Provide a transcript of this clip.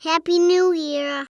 Happy New Year.